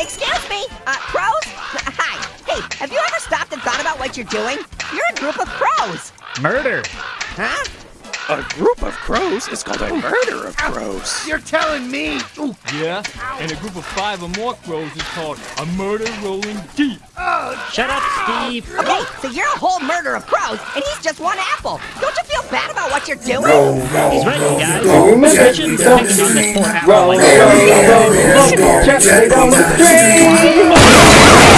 excuse me, uh, crows? Hi. Hey, have you ever stopped and thought about what you're doing? You're a group of crows. Murder. Huh? A group of crows is called a murder of crows. You're telling me? Ooh, Yeah, and a group of five or more crows is called a murder rolling deep. Shut up, Steve. Okay, so you're a whole murder of crows, and he's just one apple. Don't you feel bad about what you're doing? He's right, you guys. I shouldn't be picking on this poor apple like Straight on the train.